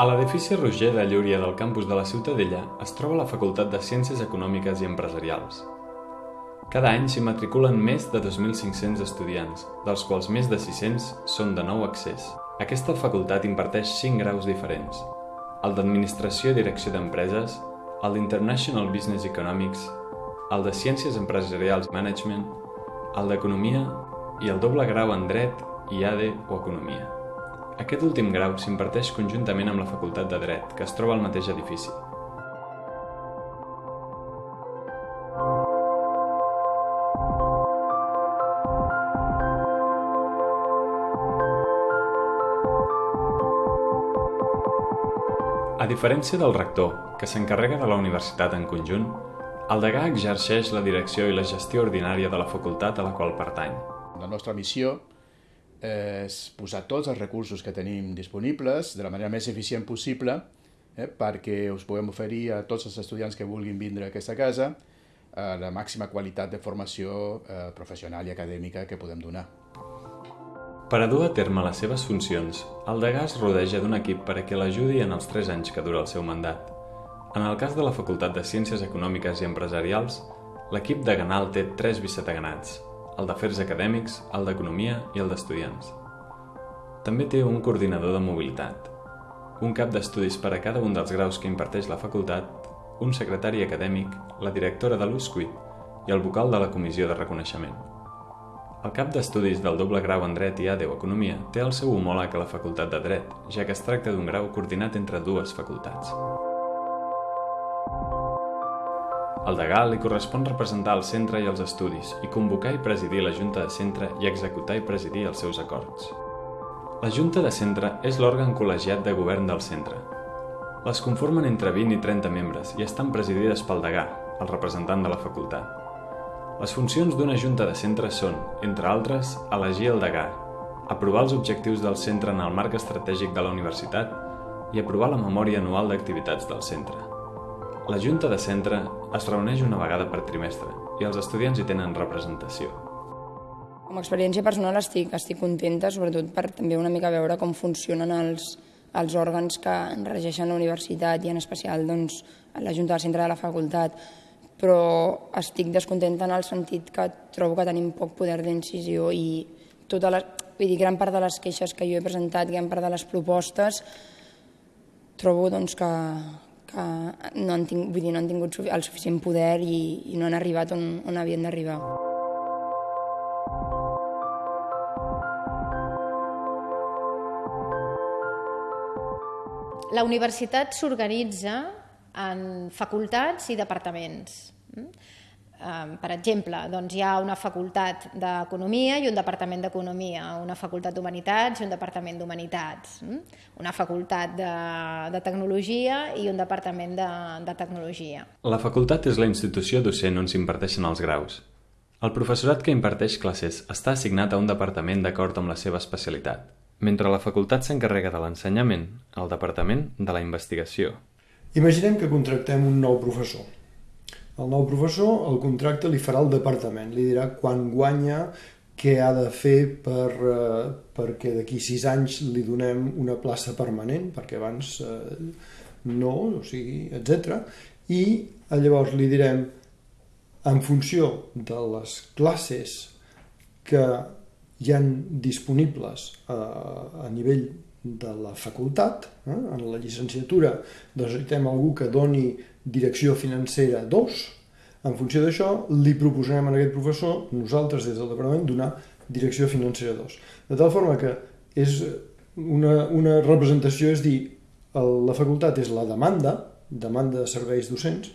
A l'edifici Roger de Llúria del campus de la Ciutadella es troba la Facultat de Ciències Econòmiques i Empresarials. Cada any s'hi matriculen més de 2.500 estudiants, dels quals més de 600 són de nou accés. Aquesta facultat imparteix 5 graus diferents, el d'Administració i Direcció d'Empreses, el d'International Business Economics, el de Ciències Empresarials Management, el d'Economia i el doble grau en Dret, IADE o Economia. Aquest últim grau s'imparteix conjuntament amb la Facultat de Dret, que es troba al mateix edifici. A diferència del rector, que s'encarrega de la universitat en conjunt, el degà exerceix la direcció i la gestió ordinària de la facultat a la qual pertany. La nostra missió és posar tots els recursos que tenim disponibles de la manera més eficient possible eh, perquè us puguem oferir a tots els estudiants que vulguin vindre a aquesta casa eh, la màxima qualitat de formació eh, professional i acadèmica que podem donar. Per a dur a terme les seves funcions, el degà es rodeja d'un equip per a que l'ajudi en els 3 anys que dura el seu mandat. En el cas de la Facultat de Ciències Econòmiques i Empresarials, l'equip de Ganal té 3 vicedeganats, el d'Afers Acadèmics, el d'Economia i el d'Estudiants. També té un coordinador de mobilitat, un cap d'estudis per a cada un dels graus que imparteix la facultat, un secretari acadèmic, la directora de l'USQUIT i el vocal de la Comissió de Reconeixement. El cap d'estudis del doble grau en Dret i ADE o Economia té el seu homòleg a la Facultat de Dret, ja que es tracta d'un grau coordinat entre dues facultats. Al degà li correspon representar el centre i els estudis i convocar i presidir la Junta de Centre i executar i presidir els seus acords. La Junta de Centre és l'òrgan col·legiat de govern del centre. Les conformen entre 20 i 30 membres i estan presidides pel degà, el representant de la facultat. Les funcions d'una Junta de Centre són, entre altres, elegir el degà, aprovar els objectius del centre en el marc estratègic de la universitat i aprovar la memòria anual d'activitats del centre. La Junta de Centre es reuneix una vegada per trimestre i els estudiants hi tenen representació. Com a experiència personal estic, estic contenta, sobretot per també una mica veure com funcionen els, els òrgans que regeixen la universitat i en especial doncs, la Junta del Centre de la Facultat, però estic descontenta en el sentit que trobo que tenim poc poder d'incisió i tota la, vull dir, gran part de les queixes que jo he presentat, gran part de les propostes, trobo doncs, que, que no han, tingut, vull dir, no han tingut el suficient poder i, i no han arribat on, on havien d'arribar. La universitat s'organitza en facultats i departaments. Per exemple, doncs hi ha una facultat d'Economia i un departament d'Economia, una facultat d'Humanitats i un departament d'Humanitats, una facultat de, de Tecnologia i un departament de, de Tecnologia. La facultat és la institució docent on s'imparteixen els graus. El professorat que imparteix classes està assignat a un departament d'acord amb la seva especialitat, mentre la facultat s'encarrega de l'ensenyament, el departament de la investigació. Imaginem que contractem un nou professor el nou professor, el contracte li farà el departament, li dirà quan guanya, què ha de fer per, eh, perquè d'aquí sis anys li donem una plaça permanent, perquè abans eh, no, o sigui, etc. I eh, llavors li direm, en funció de les classes que hi han disponibles eh, a nivell de la facultat, eh? en la llicenciatura necessitem algú que doni direcció financera 2, en funció d'això li proposarem a aquest professor, nosaltres des del departament, donar direcció financera 2. De tal forma que és una, una representació, és dir, el, la facultat és la demanda, demanda de serveis docents,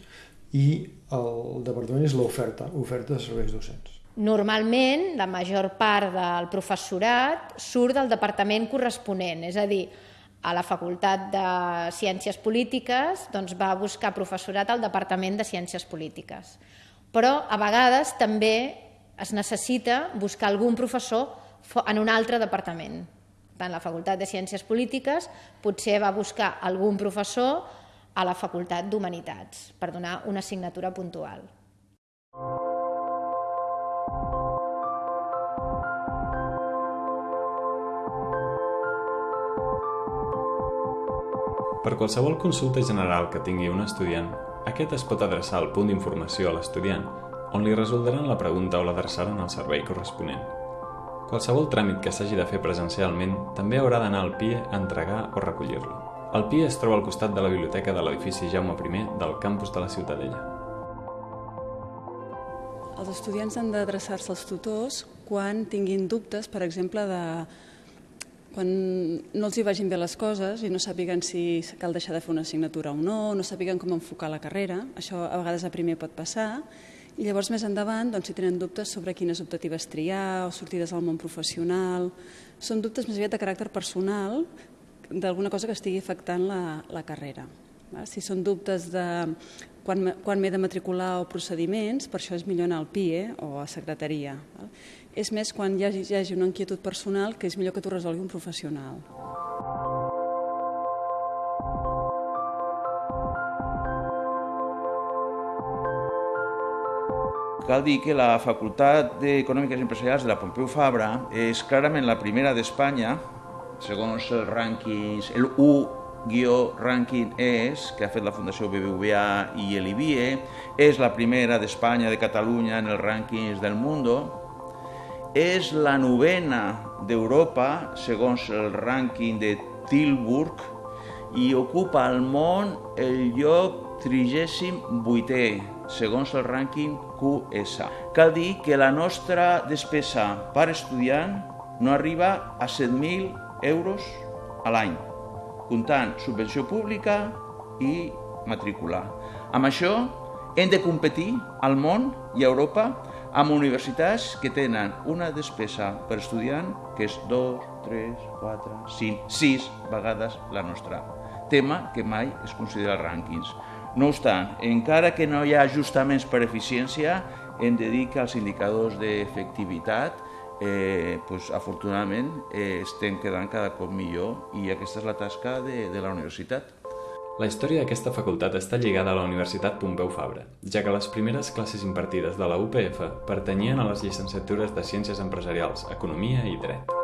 i el departament és l'oferta, oferta de serveis docents. Normalment, la major part del professorat surt del departament corresponent, és a dir, a la Facultat de Ciències Polítiques doncs va buscar professorat al Departament de Ciències Polítiques. Però a vegades també es necessita buscar algun professor en un altre departament. Tant la Facultat de Ciències Polítiques potser va buscar algun professor a la Facultat d'Humanitats per donar una assignatura puntual. Per qualsevol consulta general que tingui un estudiant, aquest es pot adreçar al punt d'informació a l'estudiant, on li resoldran la pregunta o l'adreçaran al servei corresponent. Qualsevol tràmit que s'hagi de fer presencialment també haurà d'anar al PIE a entregar o recollir-lo. El PIE es troba al costat de la biblioteca de l'edifici Jaume I del campus de la Ciutadella. Els estudiants han d'adreçar-se als tutors quan tinguin dubtes, per exemple, de quan no els hi vagin bé les coses i no sàpiguen si cal deixar de fer una assignatura o no, no sàpiguen com enfocar la carrera, això a vegades a primer pot passar, i llavors més endavant, doncs, si tenen dubtes sobre quines optatives triar o sortides al món professional, són dubtes més aviat de caràcter personal d'alguna cosa que estigui afectant la, la carrera. Si són dubtes de quan, quan m'he de matricular o procediments, per això és millor anar al PIE o a secretaria. És més quan hi hagi, hi hagi una inquietud personal que és millor que t'ho resolgui un professional. Cal dir que la Facultat d'Econòmiques Empresarials de la Pompeu Fabra és clarament la primera d'Espanya, segons els rànquings, el U-Ranking ES, que ha fet la Fundació BBVA i l'IBIE, és la primera d'Espanya, de Catalunya, en els rànquings del Mundo, és la novena d'Europa, segons el rànquing de Tilburg, i ocupa al món el lloc 38è segons el rànquing QS. Cal dir que la nostra despesa per estudiant no arriba a 7.000 euros a l'any, comptant subvenció pública i matrícula. Amb això hem de competir al món i a Europa amb universitats que tenen una despesa per estudiant que és 2, 3, 4, 5, 6 vegades la nostra. Tema que mai es considera rànquings. No obstant, encara que no hi ha ajustaments per eficiència, hem de dir que els indicadors d'efectivitat eh, pues, afortunadament eh, estem quedant cada cop millor i aquesta és la tasca de, de la universitat. La història d'aquesta facultat està lligada a la Universitat Pompeu Fabra, ja que les primeres classes impartides de la UPF pertanyien a les llicenciatures de Ciències Empresarials, Economia i Dret.